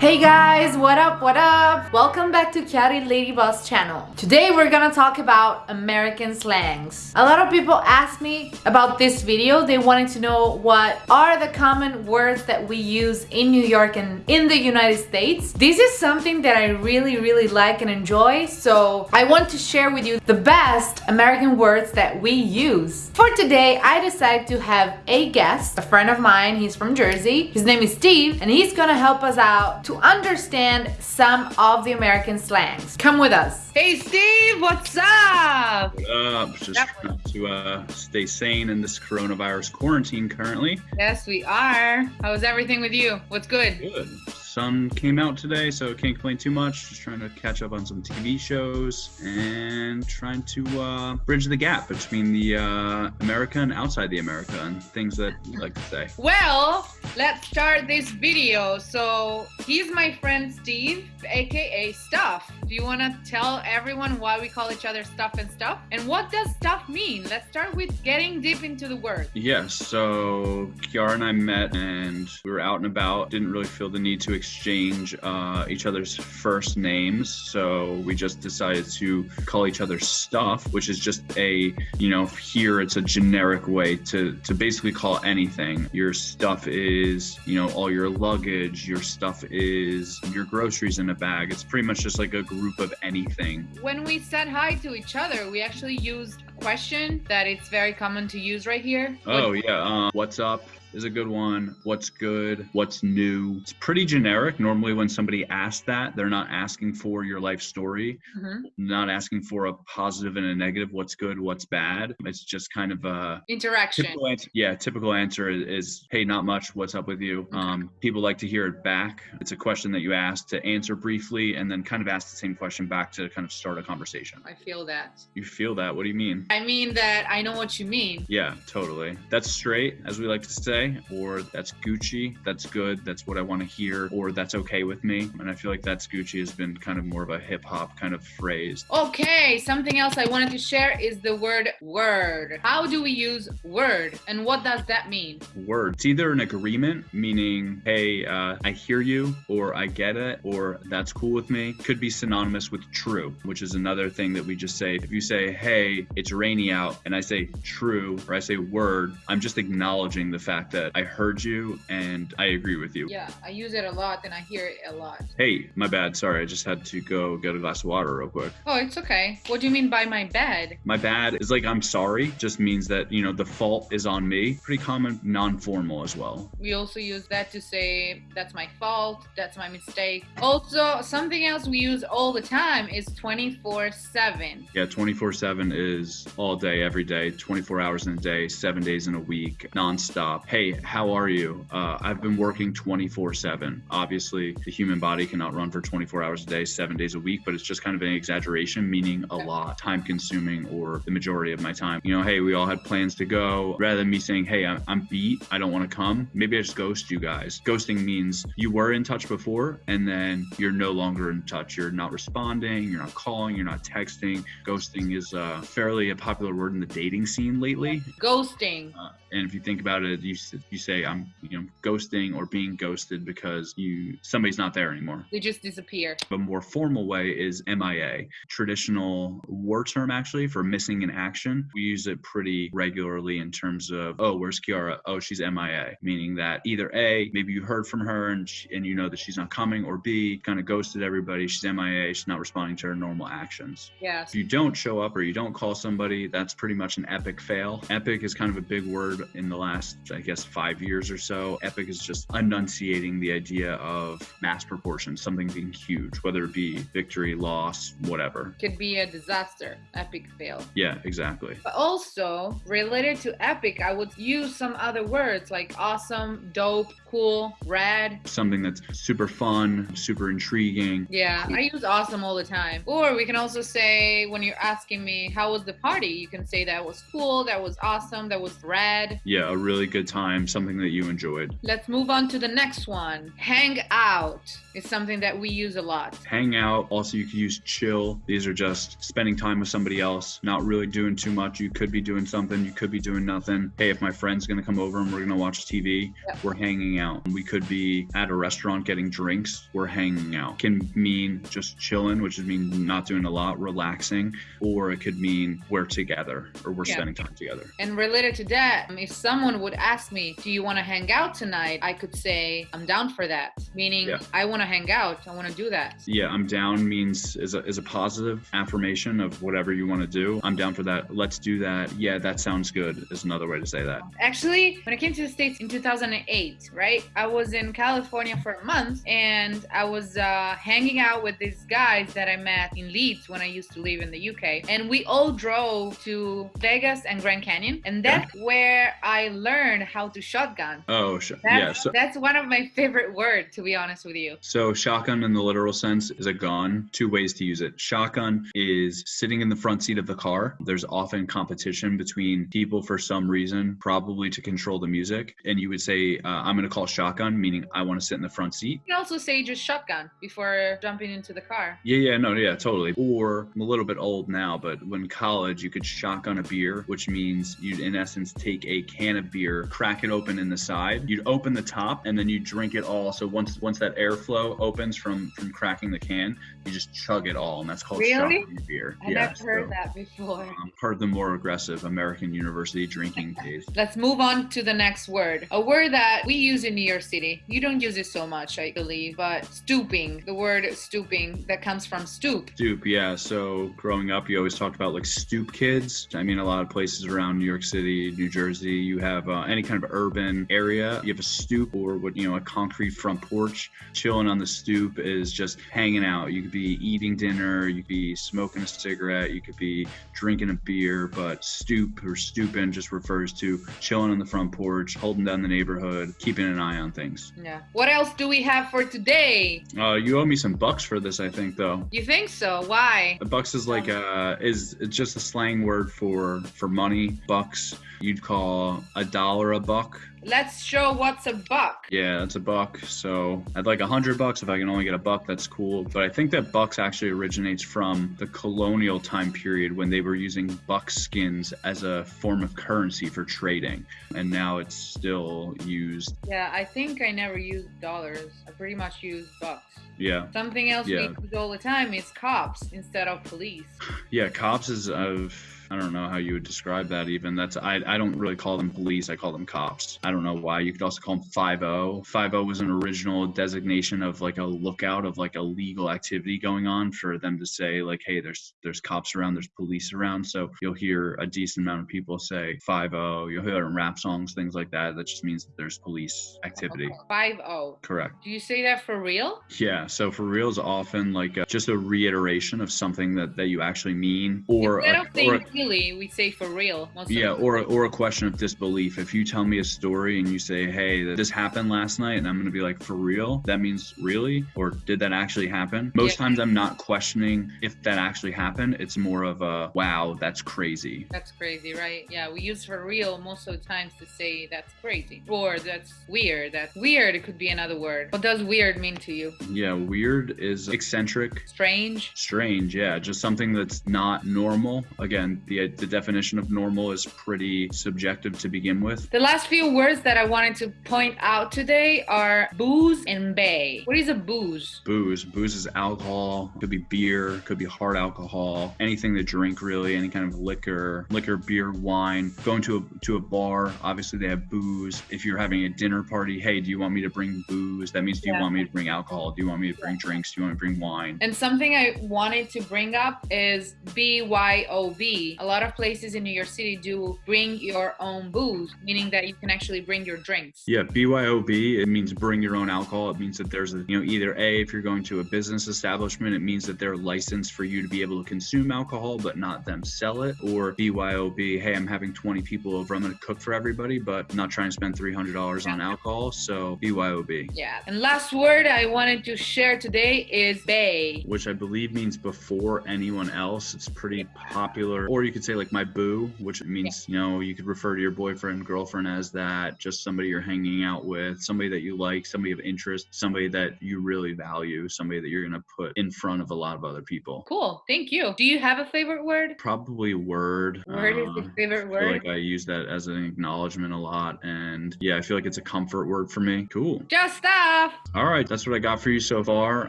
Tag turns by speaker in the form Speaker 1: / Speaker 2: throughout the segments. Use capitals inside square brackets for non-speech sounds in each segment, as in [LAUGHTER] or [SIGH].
Speaker 1: Hey guys, what up, what up? Welcome back to Chiari Lady Boss channel. Today we're gonna talk about American slangs. A lot of people ask me about this video. They wanted to know what are the common words that we use in New York and in the United States. This is something that I really, really like and enjoy. So I want to share with you the best American words that we use. For today, I decided to have a guest, a friend of mine. He's from Jersey. His name is Steve and he's gonna help us out to understand some of the American slangs. Come with us.
Speaker 2: Hey Steve, what's up?
Speaker 3: What up? Just trying to uh, stay sane in this coronavirus quarantine currently.
Speaker 2: Yes, we are. How's everything with you? What's good?
Speaker 3: Good. Sun came out today, so can't complain too much. Just trying to catch up on some TV shows and trying to uh, bridge the gap between the uh, America and outside the America and things that you like to say.
Speaker 2: Well, let's start this video. So he's my friend Steve, aka Stuff. Do you want to tell everyone why we call each other Stuff and Stuff? And what does Stuff mean? Let's start with getting deep into the word.
Speaker 3: Yes, so Kiara and I met and we were out and about. Didn't really feel the need to exchange uh, each other's first names, so we just decided to call each other Stuff, which is just a, you know, here it's a generic way to, to basically call anything. Your stuff is, you know, all your luggage, your stuff is your groceries in a bag. It's pretty much just like a group of anything.
Speaker 2: When we said hi to each other, we actually used question that it's very common to use right here.
Speaker 3: Oh, yeah. Um, what's up? is a good one. What's good? What's new? It's pretty generic. Normally, when somebody asks that, they're not asking for your life story,
Speaker 2: Mhm.
Speaker 3: not asking for a positive and a negative. What's good? What's bad? It's just kind of a
Speaker 2: Interaction.
Speaker 3: typical answer. Yeah, typical answer is, is "Hey, not much. What's up with you?" Um, people like to hear it back. It's a question that you ask to answer briefly, and then kind of ask the same question back to kind of start a conversation.
Speaker 2: I feel that.
Speaker 3: You feel that? What do you mean?
Speaker 2: I mean that I know what you mean.
Speaker 3: Yeah, totally. That's straight, as we like to say, or that's Gucci. That's good. That's what I want to hear, or that's okay with me. And I feel like that's Gucci has been kind of more of a hip hop kind of phrase.
Speaker 2: Okay, something else I wanted to share is the word word. How do we use word and what does that mean?
Speaker 3: Word. It's either an agreement, meaning, hey, uh, I hear you, or I get it, or that's cool with me. Could be synonymous with true, which is another thing that we just say. If you say, hey, it's rainy out, and I say true, or I say word, I'm just acknowledging the fact that I heard you and I agree with you.
Speaker 2: Yeah, I use it a lot and I hear it a lot.
Speaker 3: Hey, my bad. Sorry, I just had to go get a glass of water real quick.
Speaker 2: Oh, it's okay. What do you mean by my bad?
Speaker 3: My bad is like I'm sorry, just means that, you know, the fault is on me. Pretty common, non formal as well.
Speaker 2: We also use that to say that's my fault, that's my mistake. Also, something else we use all the time is 24 7.
Speaker 3: Yeah, 24 7 is all day, every day, 24 hours in a day, seven days in a week, nonstop. Hey, how are you? Uh, I've been working 24 7. Obviously, the human body cannot run for 24 hours a day, seven days a week, but it's just kind of an exaggeration, meaning a lot, time consuming, or the majority of my time. You know, hey, we all had plans to go. Rather than me saying, hey, I'm, I'm beat, I don't want to come, maybe I just ghost you guys. Ghosting means you were in touch before and then you're no longer in touch. You're not responding, you're not calling, you're not texting. Ghosting is uh, fairly a popular word in the dating scene lately.
Speaker 2: Ghosting.
Speaker 3: Uh, and if you think about it, you you say I'm you know ghosting or being ghosted because you somebody's not there anymore.
Speaker 2: They just disappear.
Speaker 3: A more formal way is MIA, traditional war term actually for missing in action. We use it pretty regularly in terms of oh where's Kiara? Oh she's MIA, meaning that either A maybe you heard from her and she, and you know that she's not coming, or B kind of ghosted everybody. She's MIA. She's not responding to her normal actions.
Speaker 2: Yes.
Speaker 3: If you don't show up or you don't call somebody, that's pretty much an epic fail. Epic is kind of a big word in the last, I guess, five years or so. Epic is just enunciating the idea of mass proportion, something being huge, whether it be victory, loss, whatever.
Speaker 2: Could be a disaster. Epic fail.
Speaker 3: Yeah, exactly.
Speaker 2: But also, related to epic, I would use some other words like awesome, dope, cool, rad.
Speaker 3: Something that's super fun, super intriguing.
Speaker 2: Yeah, I use awesome all the time. Or we can also say when you're asking me how was the party, you can say that was cool, that was awesome, that was rad.
Speaker 3: Yeah, a really good time, something that you enjoyed.
Speaker 2: Let's move on to the next one. Hang out is something that we use a lot.
Speaker 3: Hang out. Also, you can use chill. These are just spending time with somebody else, not really doing too much. You could be doing something, you could be doing nothing. Hey, if my friend's gonna come over and we're gonna watch TV,
Speaker 2: Yeah.
Speaker 3: we're hanging out. We could be at a restaurant getting drinks, we're hanging out. Can mean just chilling, which would mean not doing a lot, relaxing, or it could mean we're together or we're
Speaker 2: Yeah.
Speaker 3: spending time together.
Speaker 2: And related to that, um, if someone would ask me, Do you want to hang out tonight? I could say, I'm down for that. Meaning,
Speaker 3: Yeah.
Speaker 2: I want to hang out. I want to do that.
Speaker 3: Yeah, I'm down means is a, is a positive affirmation of whatever you want to do. I'm down for that. Let's do that. Yeah, that sounds good is another way to say that.
Speaker 2: Actually, when I came to the States in 2008, right, I was in California for a month and I was uh, hanging out with these guys that I met in Leeds when I used to live in the UK. And we all drove to Vegas and Grand Canyon. And that's where I learned how to shotgun.
Speaker 3: Oh, sh-
Speaker 2: That's,
Speaker 3: yeah. So,
Speaker 2: that's one of my favorite words, to be honest with you.
Speaker 3: so shotgun in the literal sense is a gun. Two ways to use it. Shotgun is sitting in the front seat of the car. There's often competition between people for some reason, probably to control the music. And you would say, uh, I'm going to call shotgun, meaning I want to sit in the front seat.
Speaker 2: You can also say just shotgun before jumping into the car.
Speaker 3: Yeah, yeah, no, yeah, totally. Or I'm a little bit old now, but when college, you could shotgun a beer, which means you'd, in essence, take a can of beer, crack it open in the side. You'd open the top, and then you drink it all. So once once that airflow opens from from cracking the can, you just chug it all, and that's called
Speaker 2: Really?
Speaker 3: shotgun beer.
Speaker 2: I
Speaker 3: yeah,
Speaker 2: never heard that before.
Speaker 3: um, part of the more aggressive American university drinking [LAUGHS] days.
Speaker 2: Let's move on to the next word. A word that we use in New York City. You don't use it so much, I believe, but stooping. The word stooping that comes from stoop.
Speaker 3: Stoop, yeah. So growing up, you always talked about like stoop kids. I mean, a lot of places around New York City, New Jersey, you have uh, any kind of urban area, you have a stoop or what you know, a concrete front porch. Chilling on the stoop is just hanging out. You could be eating dinner, you could be smoking a cigarette, you could be drinking a beer, but stoop or stooping just refers to chilling on the front porch, holding down the neighborhood, keeping an eye on things.
Speaker 2: Yeah. What else do we have for today?
Speaker 3: Uh, you owe me some bucks for this, I think, though.
Speaker 2: You think so? Why?
Speaker 3: A bucks is like uh is it's just a slang word for for money. Bucks you'd call a dollar a buck.
Speaker 2: Let's show what's a buck.
Speaker 3: Yeah, that's a buck. So I'd like a hundred bucks if I can only get a buck. That's cool. But I think that bucks actually originates from the colonial time period when they were using buck skins as a form of currency for trading, and now it's still used.
Speaker 2: Yeah, I think I never used dollars. I pretty much use bucks.
Speaker 3: Yeah,
Speaker 2: Something else
Speaker 3: Yeah.
Speaker 2: we use all the time is cops instead of police. [LAUGHS]
Speaker 3: yeah. Cops is of. I don't know how you would describe that even. That's I, I don't really call them police. I call them cops. I don't know why. You could also call them 5-0. 5-0 was an original designation of like a lookout of like a legal activity going on for them to say like, hey, there's there's cops around, there's police around. So you'll hear a decent amount of people say 5-0. You'll hear it in rap songs, things like that. That just means that there's police activity.
Speaker 2: Five oh.
Speaker 3: Correct.
Speaker 2: Do you say that for real?
Speaker 3: Yeah. So for real is often like a, just a reiteration of something that, that you actually mean or a, or a,
Speaker 2: really, we say for real. Most
Speaker 3: yeah, or or a question of disbelief. If you tell me a story and you say, "Hey, this happened last night," and I'm going to be like, "For real?" That means really, or did that actually happen? Most
Speaker 2: Yeah.
Speaker 3: times, I'm not questioning if that actually happened. It's more of a, "Wow, that's crazy."
Speaker 2: That's crazy, right? Yeah, we use for real most of the times to say that's crazy or that's weird. That's weird. It could be another word. What does weird mean to you?
Speaker 3: Yeah, weird is eccentric.
Speaker 2: Strange.
Speaker 3: Strange, yeah, just something that's not normal. Again, the the definition of normal is pretty subjective to begin with.
Speaker 2: The last few words that I wanted to point out today are booze and bae. What is a booze?
Speaker 3: booze. Booze is alcohol. Could be beer. Could be hard alcohol. Anything to drink, really. Any kind of liquor, liquor, beer, wine. Going to a to a bar. Obviously, they have booze. If you're having a dinner party, hey, do you want me to bring booze? That means do you want me to bring alcohol? Do you want me to bring drinks? Do you want me to bring wine?
Speaker 2: And something I wanted to bring up is BYOB. A lot of places in New York City do bring your own booze, meaning that you can actually bring your drinks.
Speaker 3: Yeah, BYOB, it means bring your own alcohol. It means that there's a, you know, either A, if you're going to a business establishment, it means that they're licensed for you to be able to consume alcohol, but not them sell it. Or BYOB, hey, I'm having 20 people over. I'm going to cook for everybody, but I'm not trying to spend $300 on alcohol. So BYOB,
Speaker 2: Yeah. And last word I wanted to share today is bae.
Speaker 3: which I believe means before anyone else. It's pretty popular, or you could say like my boo, which means you know you could refer to your boyfriend, girlfriend as that, just somebody you're hanging out with, somebody that you like, somebody of interest, somebody that you really value, somebody that you're gonna put in front of a lot of other people.
Speaker 4: Cool. Thank you. Do you have a favorite word?
Speaker 3: Probably word.
Speaker 4: Word is
Speaker 3: uh,
Speaker 4: your favorite
Speaker 3: I feel
Speaker 4: word.
Speaker 3: like I use that as an acknowledgement a lot, and yeah, I feel like it's a comfort word for me. Cool.
Speaker 4: Just stuff.
Speaker 3: All right, that's what I got for you so far.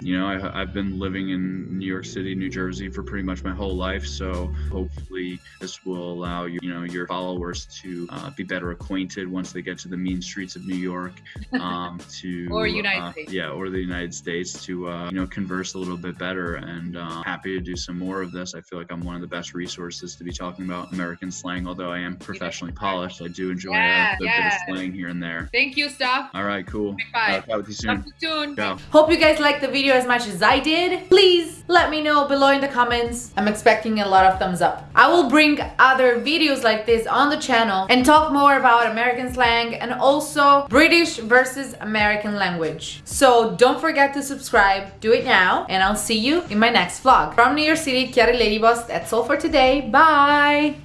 Speaker 3: You know, I, I've been living in New York City, New Jersey for pretty much my whole life, so hopefully this will allow you, you know, your followers to uh, be better acquainted once they get to the mean streets of New York, [LAUGHS] um, to
Speaker 4: Or United
Speaker 3: uh,
Speaker 4: States.
Speaker 3: yeah, or the United States to uh, you know converse a little bit better. And uh, happy to do some more of this. I feel like I'm one of the best resources to be talking about American slang. Although I am professionally polished, I do enjoy
Speaker 4: Yeah,
Speaker 3: a, a
Speaker 4: yeah.
Speaker 3: bit of slang here and there.
Speaker 4: Thank you, stuff.
Speaker 3: All right, cool.
Speaker 4: Bye. five.
Speaker 3: Uh, talk with you soon.
Speaker 4: Talk to you soon.
Speaker 3: Ciao.
Speaker 2: Hope you guys liked the video as much as I did. Please let me know below in the comments. I'm expecting a lot of thumbs up. I will bring other videos like this on the channel and talk more about American slang and also British versus American language. So don't forget to subscribe, do it now, and I'll see you in my next vlog. From New York City, Chiari Ladyboss, that's all for today. Bye!